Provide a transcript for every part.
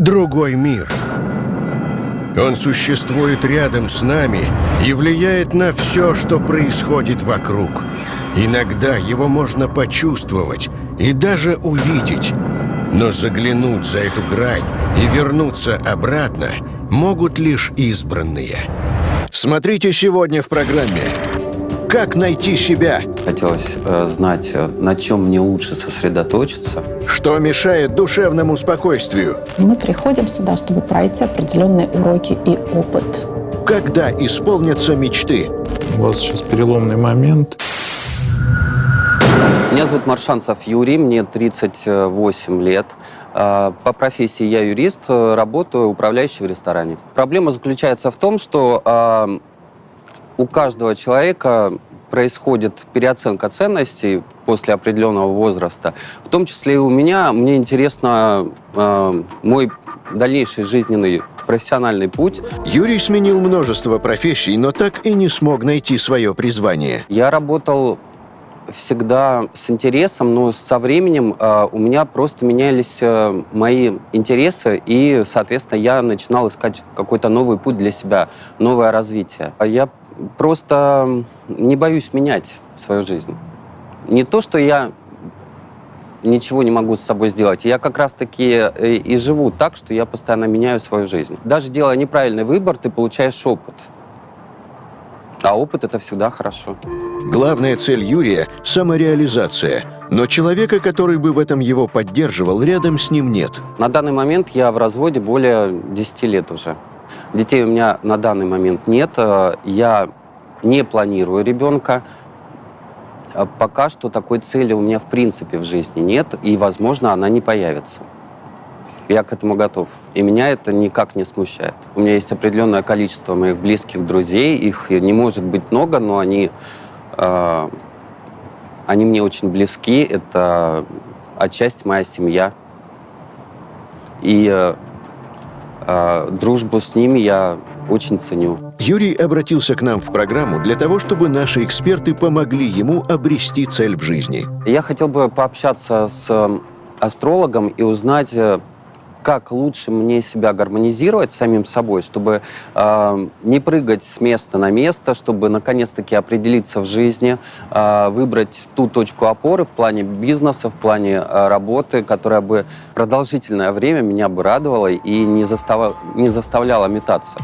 другой мир. Он существует рядом с нами и влияет на все, что происходит вокруг. Иногда его можно почувствовать и даже увидеть. Но заглянуть за эту грань и вернуться обратно могут лишь избранные. Смотрите сегодня в программе «Как найти себя?» Хотелось э, знать, э, на чем мне лучше сосредоточиться. Что мешает душевному спокойствию? Мы приходим сюда, чтобы пройти определенные уроки и опыт. Когда исполнятся мечты? У вас сейчас переломный момент. Меня зовут Маршанцев Юрий, мне 38 лет. А, По профессии я юрист, э, работаю управляющий в ресторане. Проблема заключается в том, что а, у каждого человека происходит переоценка ценностей после определенного возраста. В том числе и у меня. Мне интересно э, мой дальнейший жизненный профессиональный путь. Юрий сменил множество профессий, но так и не смог найти свое призвание. Я работал всегда с интересом, но со временем э, у меня просто менялись э, мои интересы, и, соответственно, я начинал искать какой-то новый путь для себя, новое развитие. А Я просто не боюсь менять свою жизнь. Не то, что я ничего не могу с собой сделать. Я как раз-таки э, и живу так, что я постоянно меняю свою жизнь. Даже делая неправильный выбор, ты получаешь опыт. А опыт — это всегда хорошо. Главная цель Юрия – самореализация. Но человека, который бы в этом его поддерживал, рядом с ним нет. На данный момент я в разводе более 10 лет уже. Детей у меня на данный момент нет. Э, Я не планирую ребенка. Э, Пока что такой цели у меня в принципе в жизни нет, и, возможно, она не появится. Я к этому готов. И меня это никак не смущает. У меня есть определенное количество моих близких друзей. Их не может быть много, но они, э, они мне очень близки. Это отчасти моя семья. И э, дружбу с ними я очень ценю. Юрий обратился к нам в программу для того, чтобы наши эксперты помогли ему обрести цель в жизни. Я хотел бы пообщаться с астрологом и узнать, э, как лучше мне себя гармонизировать с самим собой, чтобы э, не прыгать с места на место, чтобы наконец-таки определиться в жизни, э, выбрать ту точку опоры в плане бизнеса, в плане э, работы, которая бы продолжительное время меня бы радовала и не, застава- не заставляла метаться.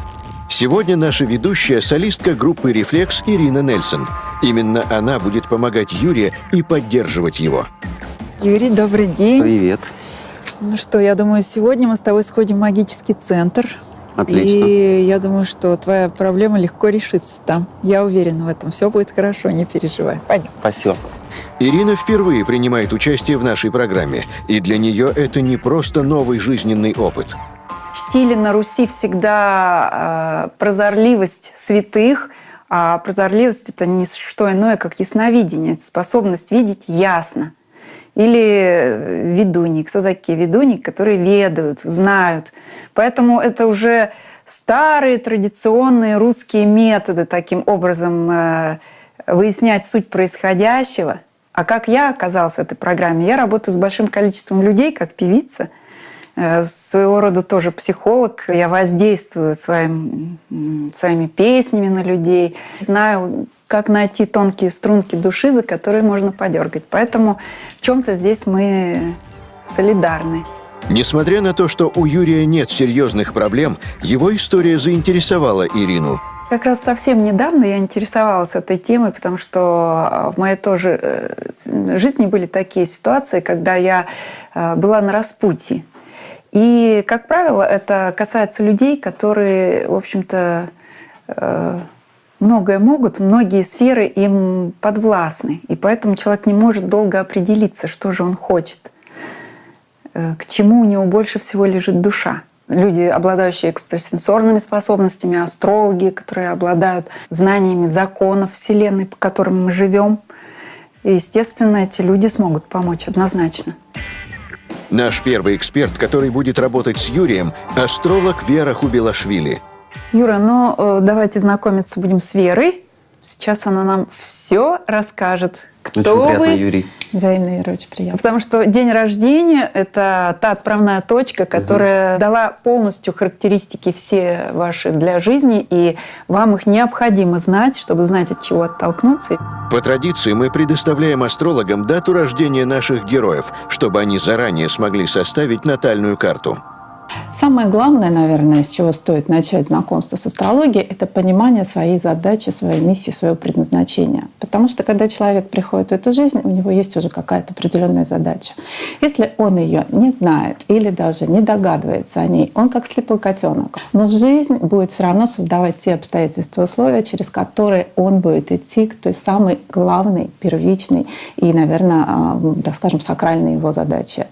Сегодня наша ведущая – солистка группы «Рефлекс» Ирина Нельсон. Именно она будет помогать Юрию и поддерживать его. Юрий, добрый день. Привет. Ну что, я думаю, сегодня мы с тобой сходим в магический центр. Отлично. И я думаю, что твоя проблема легко решится там. Я уверена в этом. Все будет хорошо, не переживай. Пойдем. Спасибо. Ирина впервые принимает участие в нашей программе, и для нее это не просто новый жизненный опыт. Чтили на Руси всегда э, прозорливость святых, а прозорливость – это не что иное, как ясновидение. Это способность видеть ясно. Или э, ведуньи. Кто такие ведуньи? Которые ведают, знают. Поэтому это уже старые традиционные русские методы таким образом э, выяснять суть происходящего. А как я оказалась в этой программе? Я работаю с большим количеством людей, как певица – Э, своего рода тоже психолог. Я воздействую своим, своими песнями на людей. Знаю, как найти тонкие струнки души, за которые можно подергать. Поэтому в чем-то здесь мы солидарны. Несмотря на то, что у Юрия нет серьезных проблем, его история заинтересовала Ирину. Как раз совсем недавно я интересовалась этой темой, потому что в моей тоже э, жизни были такие ситуации, когда я э, была на распутье. И, как правило, это касается людей, которые, в общем-то, э, многое могут, многие сферы им подвластны. И поэтому человек не может долго определиться, что же он хочет, э, к чему у него больше всего лежит душа. Люди, обладающие экстрасенсорными способностями, астрологи, которые обладают знаниями законов Вселенной, по которым мы живем. И, естественно, эти люди смогут помочь однозначно. Наш первый эксперт, который будет работать с Юрием – астролог Вера Хубилашвили. Юра, ну э, давайте знакомиться будем с Верой. Сейчас она нам все расскажет. Кто Очень приятно, вы? Юрий. Взаимно, Ира, очень приятно. Потому что день рождения – это та отправная точка, которая дала полностью характеристики все ваши для жизни, и вам их необходимо знать, чтобы знать, от чего оттолкнуться. По традиции мы предоставляем астрологам дату рождения наших героев, чтобы они заранее смогли составить натальную карту. Самое главное, наверное, с чего стоит начать знакомство с астрологией, это понимание своей задачи, своей миссии, своего предназначения. Потому что когда человек приходит в эту жизнь, у него есть уже какая-то определенная задача. Если он ее не знает или даже не догадывается о ней, он как слепой котенок. Но жизнь будет все равно создавать те обстоятельства, условия, через которые он будет идти к той самой главной, первичной и, наверное, так скажем, сакральной его задаче.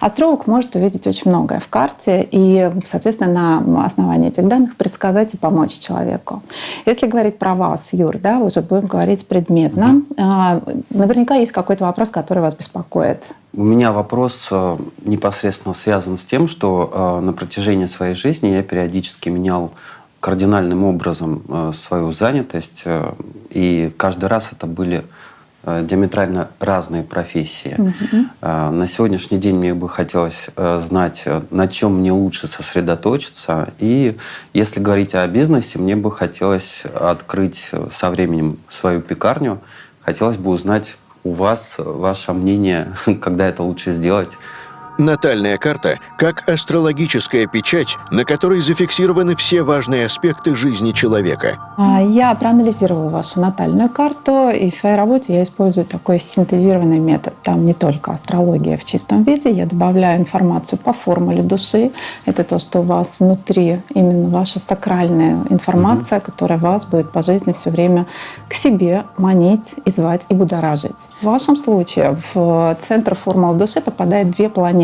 Астролог может увидеть очень многое в карте и, соответственно, на основании этих данных предсказать и помочь человеку. Если говорить про вас, Юр, да, уже будем говорить предметно. А, Наверняка есть какой-то вопрос, который вас беспокоит. У меня вопрос э, непосредственно связан с тем, что э, на протяжении своей жизни я периодически менял кардинальным образом э, свою занятость, и каждый раз это были диаметрально разные профессии. Э, На сегодняшний день мне бы хотелось э, знать, э, на чем мне лучше сосредоточиться. И если говорить о бизнесе, мне бы хотелось открыть э, со временем свою пекарню. Хотелось бы узнать у вас э, ваше мнение, когда это лучше сделать. Натальная карта как астрологическая печать, на которой зафиксированы все важные аспекты жизни человека. А, Я проанализировала вашу натальную карту, и в своей работе я использую такой синтезированный метод. Там не только астрология в чистом виде, я добавляю информацию по формуле души. Это то, что у вас внутри, именно ваша сакральная информация, которая вас будет по жизни все время к себе манить и звать и будоражить. В вашем случае в центр формулы души попадает две планеты,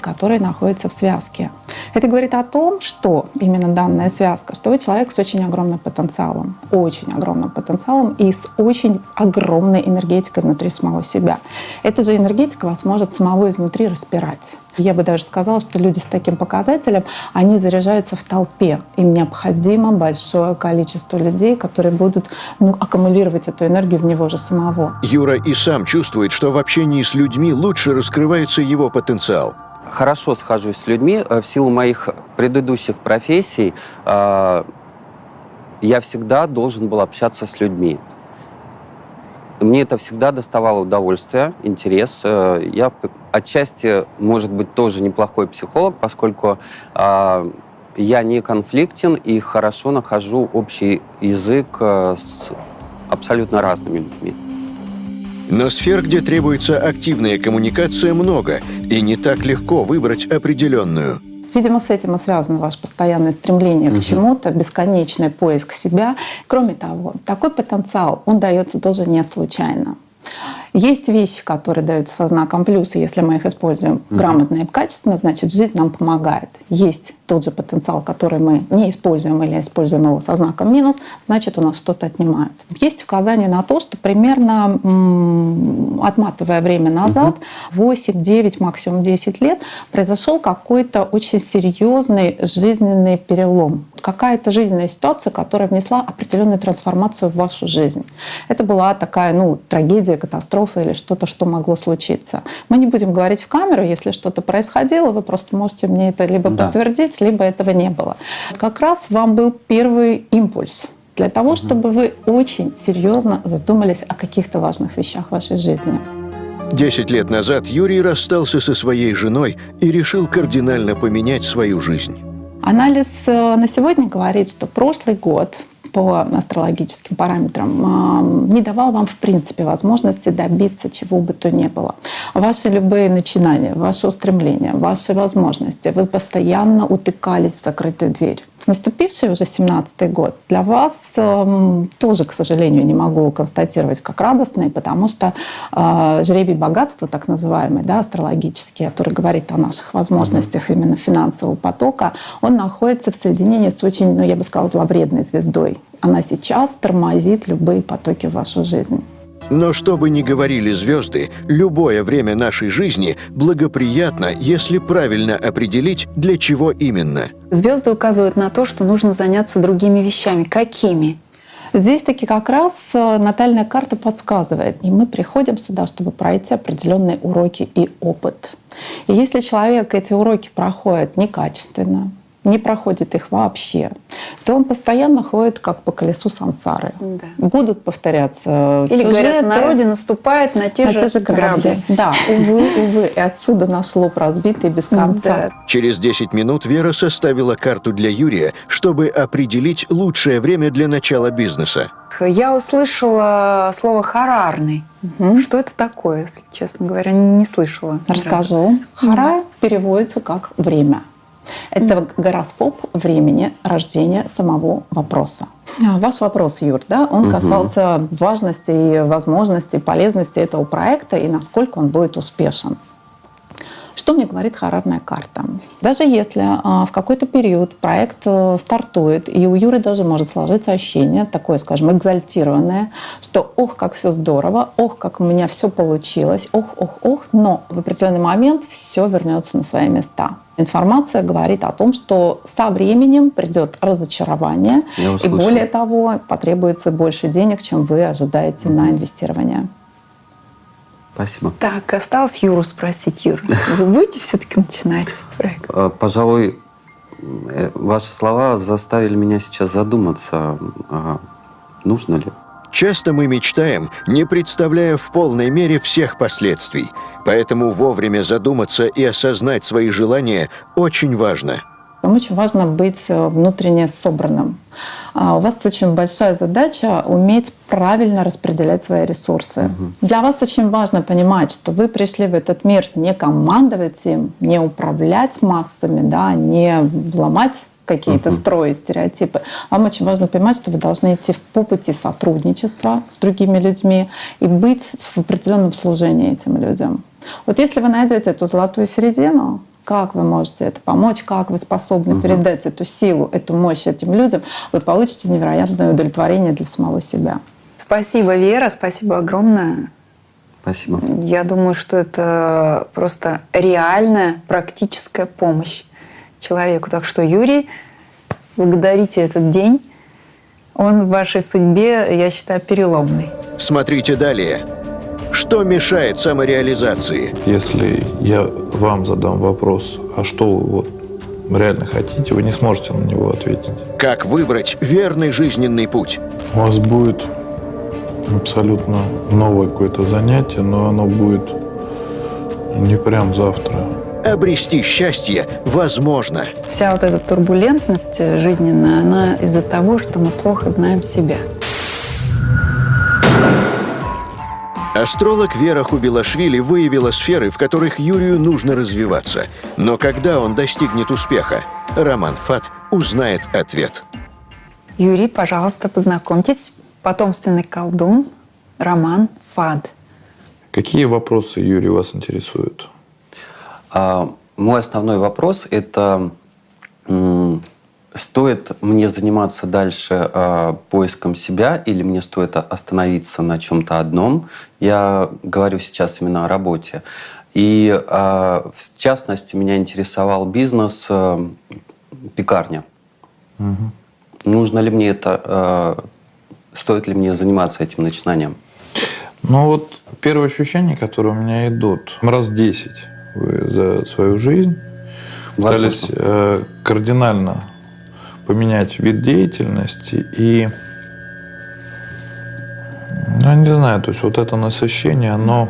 которые находятся в связке. Это говорит о том, что именно данная связка, что вы человек с очень огромным потенциалом, очень огромным потенциалом и с очень огромной энергетикой внутри самого себя. Эта же энергетика вас может самого изнутри распирать. Я бы даже сказала, что люди с таким показателем, они заряжаются в толпе. Им необходимо большое количество людей, которые будут ну, аккумулировать эту энергию в него же самого. Юра и сам чувствует, что в общении с людьми лучше раскрывается его потенциал. Хорошо схожусь с людьми. Э, В силу моих предыдущих профессий э, я всегда должен был общаться с людьми. Мне это всегда доставало удовольствие, интерес. Э, Я отчасти, может быть, тоже неплохой психолог, поскольку э, я не конфликтен и хорошо нахожу общий язык э, с абсолютно разными людьми. Но сфер, где требуется активная коммуникация, много, и не так легко выбрать определенную. Видимо, с этим и связано ваше постоянное стремление к чему-то, бесконечный поиск себя. Кроме того, такой потенциал, он дается тоже не случайно. Есть вещи, которые даются со знаком плюс, и если мы их используем грамотно и качественно, значит, жизнь нам помогает. Есть тот же потенциал, который мы не используем или используем его со знаком минус, значит, у нас что-то отнимают. Есть указание на то, что примерно, отматывая время назад, 8, 9, максимум 10 лет, произошел какой-то очень серьезный жизненный перелом. Какая-то жизненная ситуация, которая внесла определенную трансформацию в вашу жизнь. Это была такая, ну, трагедия, катастрофа или что-то, что могло случиться. Мы не будем говорить в камеру, если что-то происходило, вы просто можете мне это либо Да. подтвердить, либо этого не было. Как раз вам был первый импульс для того, чтобы вы очень серьезно задумались о каких-то важных вещах в вашей жизни. Десять лет назад Юрий расстался со своей женой и решил кардинально поменять свою жизнь. Анализ э, на сегодня говорит, что прошлый год по астрологическим параметрам э, не давал вам в принципе возможности добиться чего бы то ни было. Ваши любые начинания, ваши устремления, ваши возможности, вы постоянно утыкались в закрытую дверь. Наступивший уже 17-й год для вас эм, тоже, к сожалению, не могу констатировать как радостный, потому что э, жребий богатства, так называемый, да, астрологический, который говорит о наших возможностях именно финансового потока, он находится в соединении с очень, ну, я бы сказала, зловредной звездой. Она сейчас тормозит любые потоки в вашу жизнь. Но что бы ни говорили звезды, любое время нашей жизни благоприятно, если правильно определить, для чего именно. Звезды указывают на то, что нужно заняться другими вещами. Какими? Здесь таки как раз э, натальная карта подсказывает, и мы приходим сюда, чтобы пройти определенные уроки и опыт. И если человек эти уроки проходит некачественно, не проходит их вообще, то он постоянно ходит как по колесу сансары. Да. Будут повторяться Или сюжеты, говорят, в народе наступает на те, на же, те же грабли. грабли. Да, увы, увы. И отсюда наш лоб разбитый без конца. Да. Через 10 минут Вера составила карту для Юрия, чтобы определить лучшее время для начала бизнеса. Я услышала слово «харарный». Что это такое, если честно говоря, не слышала. Расскажу. Хара переводится как «время». Это гороскоп времени рождения самого вопроса. А, Ваш вопрос, Юр, да, он касался важности и возможности, полезности этого проекта и насколько он будет успешен. Что мне говорит харарная карта? Даже если а, в какой-то период проект э, стартует, и у Юры даже может сложиться ощущение, такое, скажем, экзальтированное, что ох, как все здорово, ох, как у меня все получилось, ох, ох, ох, но в определенный момент все вернется на свои места. Информация говорит о том, что со временем придет разочарование, и более того, потребуется больше денег, чем вы ожидаете на инвестирование. Спасибо. Так, осталось Юру спросить. Юр, вы будете все-таки начинать этот проект? Э, Пожалуй, э, ваши слова заставили меня сейчас задуматься, а нужно ли. Часто мы мечтаем, не представляя в полной мере всех последствий. Поэтому вовремя задуматься и осознать свои желания очень важно. Вам очень важно быть э, внутренне собранным. А У вас очень большая задача уметь правильно распределять свои ресурсы. Для вас очень важно понимать, что вы пришли в этот мир не командовать им, не управлять массами, да, не ломать какие-то строи, стереотипы. Вам очень важно понимать, что вы должны идти по пути сотрудничества с другими людьми и быть в определенном служении этим людям. Вот если вы найдете эту золотую середину, как вы можете это помочь, как вы способны передать эту силу, эту мощь этим людям, вы получите невероятное удовлетворение для самого себя. Спасибо, Вера, спасибо огромное. Спасибо. Я думаю, что это просто реальная практическая помощь человеку. Так что, Юрий, благодарите этот день. Он в вашей судьбе, я считаю, переломный. Смотрите далее. Что мешает самореализации? Если я вам задам вопрос, а что вы вот реально хотите, вы не сможете на него ответить. Как выбрать верный жизненный путь? У вас будет абсолютно новое какое-то занятие, но оно будет не прям завтра. Обрести счастье возможно. Вся вот эта турбулентность жизненная, она из-за того, что мы плохо знаем себя. Астролог Вера Хубилашвили выявила сферы, в которых Юрию нужно развиваться. Но когда он достигнет успеха? Роман Фат узнает ответ. Юрий, пожалуйста, познакомьтесь. Потомственный колдун Роман Фад. Какие вопросы, Юрий, вас интересуют? А, мой основной вопрос – это стоит мне заниматься дальше а, поиском себя или мне стоит остановиться на чем-то одном? Я говорю сейчас именно о работе. И а, в частности меня интересовал бизнес а, пекарня. Нужно ли мне это, а, стоит ли мне заниматься этим начинанием? Ну вот первые ощущения, которые у меня идут, раз 10 вы за свою жизнь пытались Возможно. э, кардинально поменять вид деятельности и ну, я не знаю, то есть вот это насыщение, оно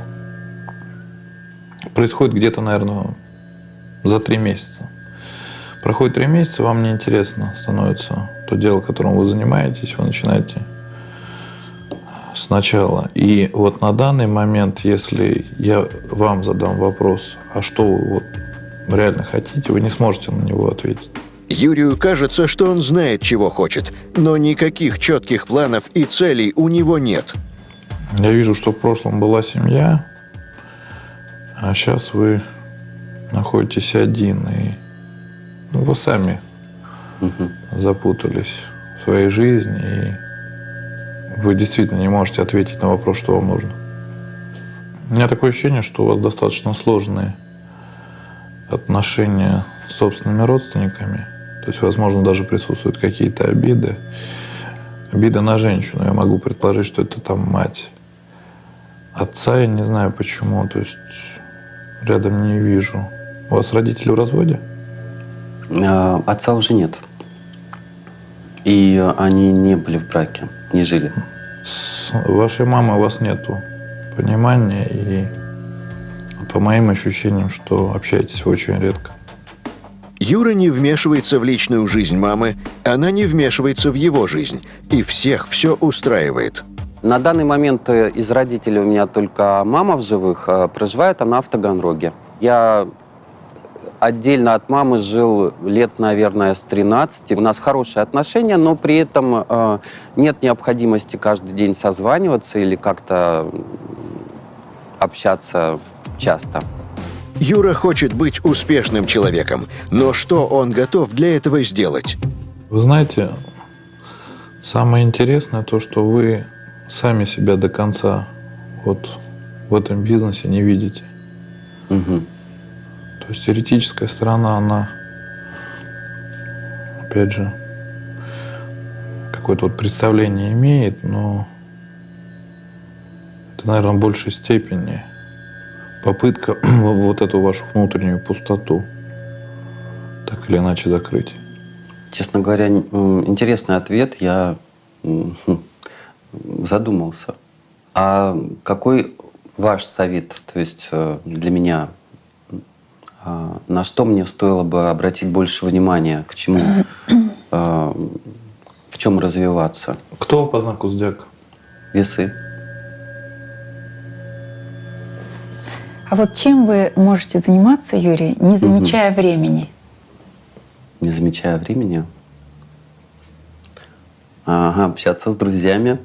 происходит где-то, наверное, за три месяца. Проходит три месяца, вам неинтересно становится то дело, которым вы занимаетесь, вы начинаете сначала. И вот на данный момент, если я вам задам вопрос, а что вы вот реально хотите, вы не сможете на него ответить. Юрию кажется, что он знает, чего хочет, но никаких четких планов и целей у него нет. Я вижу, что в прошлом была семья, а сейчас вы находитесь один, и ну, вы сами запутались в своей жизни, и вы действительно не можете ответить на вопрос, что вам нужно. У меня такое ощущение, что у вас достаточно сложные отношения с собственными родственниками. То есть, возможно, даже присутствуют какие-то обиды. обида на женщину. Я могу предположить, что это там мать. Отца я не знаю почему, то есть рядом не вижу. У вас родители в разводе? Э, Отца уже нет. И они не были в браке, не жили. С вашей мамой у вас нету понимания и по моим ощущениям, что общаетесь очень редко. Юра не вмешивается в личную жизнь мамы, она не вмешивается в его жизнь. И всех все устраивает. На данный момент э, из родителей у меня только мама в живых, э, проживает она в Таганроге. Я отдельно от мамы жил лет, наверное, с 13. У нас хорошие отношения, но при этом э, нет необходимости каждый день созваниваться или как-то общаться часто. Юра хочет быть успешным человеком, но что он готов для этого сделать? Вы знаете, самое интересное то, что вы сами себя до конца вот в этом бизнесе не видите. Мгм. То есть теоретическая сторона, она, опять же, какое-то вот представление имеет, но это, наверное, в большей степени попытка вот эту вашу внутреннюю пустоту так или иначе закрыть. Честно говоря, интересный ответ. Я хм, задумался. А какой ваш совет, то есть э, для меня, а, на что мне стоило бы обратить больше внимания, к чему, а, в чем развиваться? Кто по знаку зодиака? Весы. А вот чем вы можете заниматься, Юрий, не замечая времени? не замечая времени. Ага, общаться с друзьями.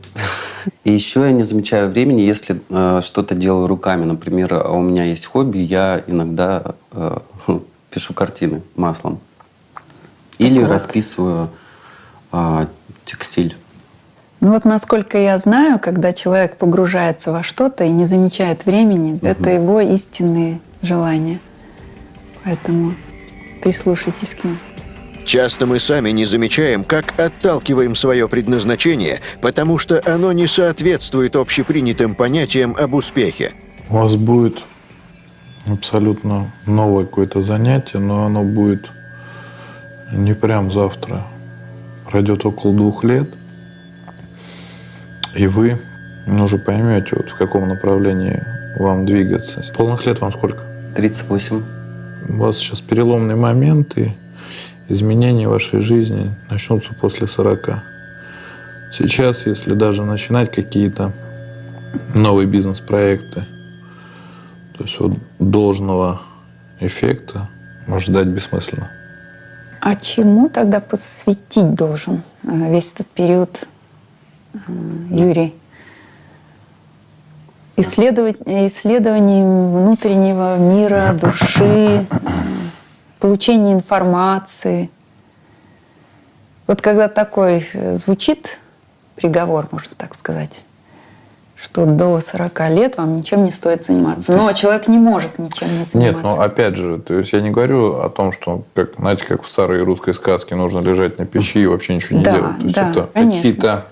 И еще я не замечаю времени, если э, что-то делаю руками. Например, у меня есть хобби, я иногда э, пишу картины маслом. Или вот. расписываю а, текстиль. Ну вот насколько я знаю, когда человек погружается во что-то и не замечает времени, это его истинные желания. Поэтому прислушайтесь к ним. Часто мы сами не замечаем, как отталкиваем свое предназначение, потому что оно не соответствует общепринятым понятиям об успехе. У вас будет абсолютно новое какое-то занятие, но оно будет не прям завтра. Пройдет около двух лет, и вы уже поймете, вот в каком направлении вам двигаться. С полных лет вам сколько? 38. У вас сейчас переломный момент, и изменения в вашей жизни начнутся после 40. Сейчас, если даже начинать какие-то новые бизнес-проекты, то есть вот должного эффекта может ждать бессмысленно. А чему тогда посвятить должен э, весь этот период Юрий? Исследовать, исследованием внутреннего мира, души, получение информации. Вот когда такой э, звучит приговор, можно так сказать, что до 40 лет вам ничем не стоит заниматься. Но человек не может ничем не заниматься. Нет, ну опять же, то есть я не говорю о том, что, как, знаете, как в старой русской сказке, нужно лежать на печи и вообще ничего не Да, делать. То есть да, это конечно. какие-то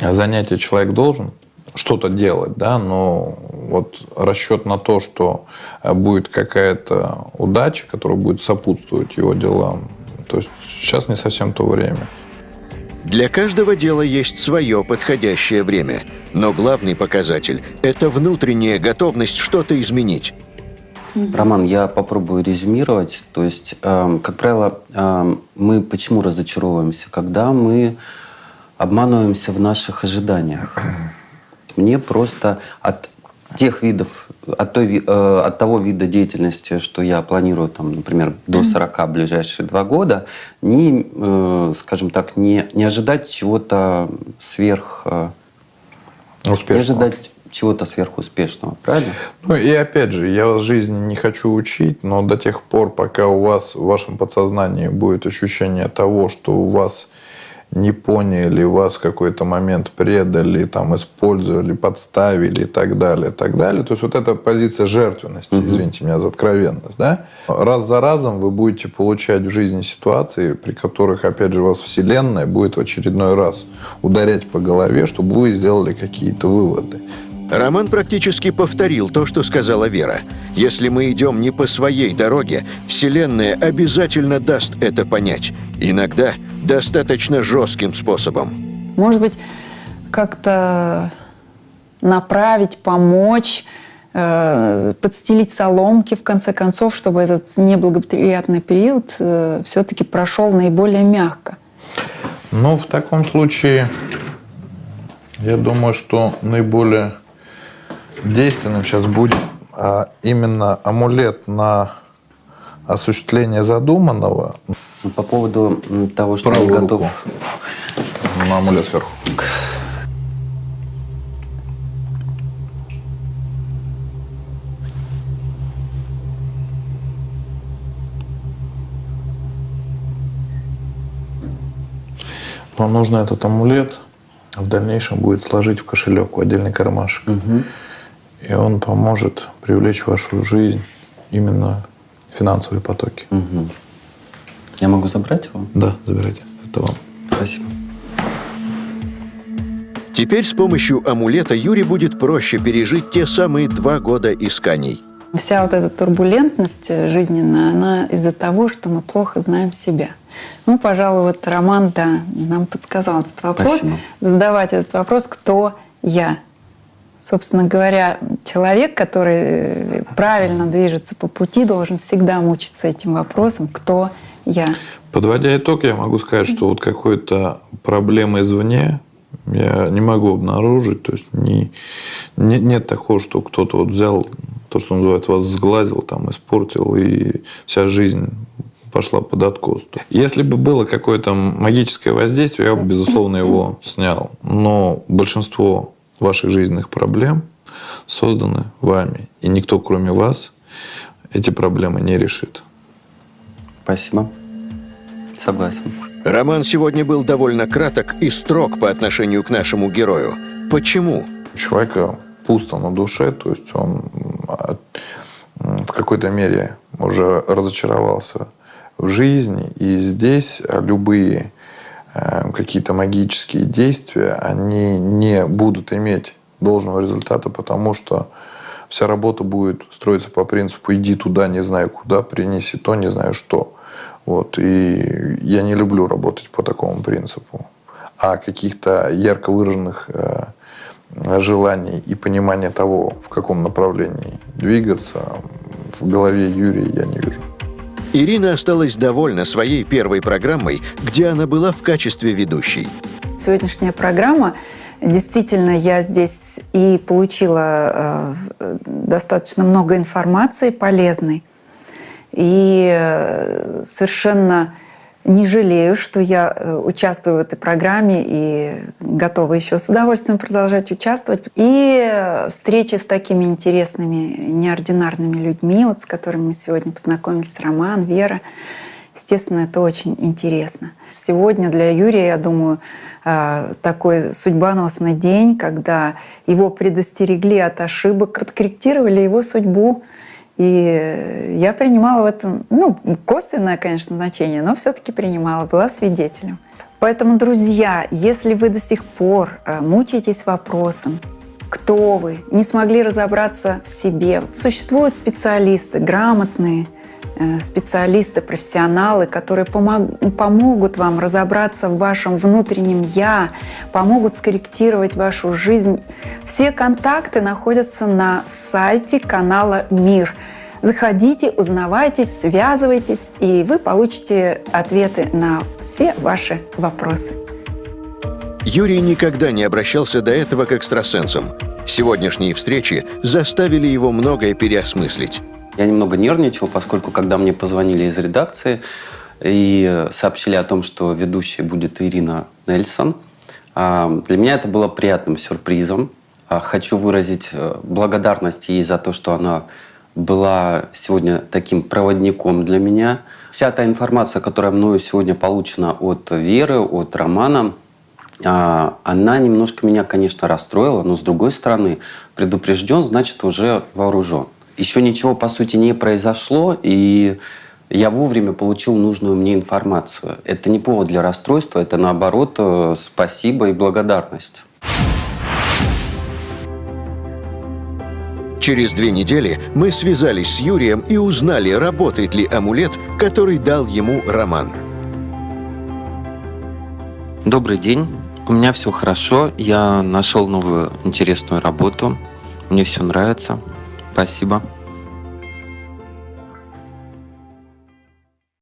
занятия человек должен что-то делать, да, но вот расчет на то, что э, будет какая-то удача, которая будет сопутствовать его делам, то есть сейчас не совсем то время. Для каждого дела есть свое подходящее время, но главный показатель – это внутренняя готовность что-то изменить. Роман, я попробую резюмировать. То есть, эм, как правило, эм, мы почему разочаровываемся? Когда мы обманываемся в наших ожиданиях. Мне просто от тех видов, от, той, э, от того вида деятельности, что я планирую, там, например, до 40 ближайшие два года, не, э, скажем так, не, не ожидать чего-то сверх... э, не Успешного. ожидать чего-то сверхуспешного, правильно? Ну и опять же, я вас жизни не хочу учить, но до тех пор, пока у вас в вашем подсознании будет ощущение того, что у вас не поняли, вас в какой-то момент предали, там, использовали, подставили и так далее, и так далее. То есть вот эта позиция жертвенности, угу. извините меня за откровенность, да? Раз за разом вы будете получать в жизни ситуации, при которых, опять же, вас Вселенная будет в очередной раз ударять по голове, чтобы вы сделали какие-то выводы. Роман практически повторил то, что сказала Вера. Если мы идем не по своей дороге, Вселенная обязательно даст это понять. Иногда достаточно жестким способом. Может быть, как-то направить, помочь, э, подстелить соломки, в конце концов, чтобы этот неблагоприятный период э, все-таки прошел наиболее мягко. Ну, в таком случае, я думаю, что наиболее действенным сейчас будет а, именно амулет на осуществление задуманного. Ну, по поводу того, что я готов... На амулет сверху. Вам нужно этот амулет в дальнейшем будет сложить в кошелек, в отдельный кармашек. Угу. И он поможет привлечь в вашу жизнь именно финансовые потоки. Угу. Я могу забрать его? Да, забирайте. Это вам. Спасибо. Теперь с помощью амулета Юре будет проще пережить те самые два года исканий. Вся вот эта турбулентность жизненная, она из-за того, что мы плохо знаем себя. Ну, пожалуй, вот Роман, да, нам подсказал этот вопрос. Спасибо. Задавать этот вопрос, кто я? Собственно говоря, человек, который правильно движется по пути, должен всегда мучиться этим вопросом, кто я. Подводя итог, я могу сказать, что вот какой-то проблемы извне я не могу обнаружить. То есть не, не, нет такого, что кто-то вот взял то, что называется, вас сглазил, там, испортил, и вся жизнь пошла под откос. Если бы было какое-то магическое воздействие, я бы, безусловно, его снял. Но большинство ваших жизненных проблем созданы вами. И никто, кроме вас, эти проблемы не решит. Спасибо. Согласен. Роман сегодня был довольно краток и строг по отношению к нашему герою. Почему? У человека пусто на душе, то есть он в какой-то мере уже разочаровался в жизни, и здесь любые Э, какие-то магические действия, они не будут иметь должного результата, потому что вся работа будет строиться по принципу «иди туда, не знаю куда, принеси то, не знаю что». Вот. И я не люблю работать по такому принципу. А каких-то ярко выраженных э, желаний и понимания того, в каком направлении двигаться, в голове Юрия я не вижу. Ирина осталась довольна своей первой программой, где она была в качестве ведущей. Сегодняшняя программа Действительно, я здесь и получила э, достаточно много информации полезной. И э, совершенно не жалею, что я э, участвую в этой программе и готова еще с удовольствием продолжать участвовать. И встречи с такими интересными, неординарными людьми, вот с которыми мы сегодня познакомились, Роман, Вера, естественно, это очень интересно. Сегодня для Юрия, я думаю, э, такой судьбоносный день, когда его предостерегли от ошибок, откорректировали его судьбу, и я принимала в этом, ну, косвенное, конечно, значение, но все-таки принимала, была свидетелем. Поэтому, друзья, если вы до сих пор э, мучаетесь вопросом, кто вы, не смогли разобраться в себе, существуют специалисты, грамотные, Э, специалисты, профессионалы, которые помог, помогут вам разобраться в вашем внутреннем «я», помогут скорректировать вашу жизнь. Все контакты находятся на сайте канала «Мир». Заходите, узнавайтесь, связывайтесь, и вы получите ответы на все ваши вопросы. Юрий никогда не обращался до этого к экстрасенсам. Сегодняшние встречи заставили его многое переосмыслить. Я немного нервничал, поскольку когда мне позвонили из редакции и сообщили о том, что ведущей будет Ирина Нельсон, а, для меня это было приятным сюрпризом. А, хочу выразить э, благодарность ей за то, что она была сегодня таким проводником для меня, Вся та информация, которая мною сегодня получена от Веры, от Романа, а, она немножко меня, конечно, расстроила, но с другой стороны, предупрежден, значит, уже вооружен. Еще ничего, по сути, не произошло, и я вовремя получил нужную мне информацию. Это не повод для расстройства, это наоборот э, спасибо и благодарность. Через две недели мы связались с Юрием и узнали, работает ли амулет, который дал ему Роман. Добрый день. У меня все хорошо. Я нашел новую интересную работу. Мне все нравится. Спасибо.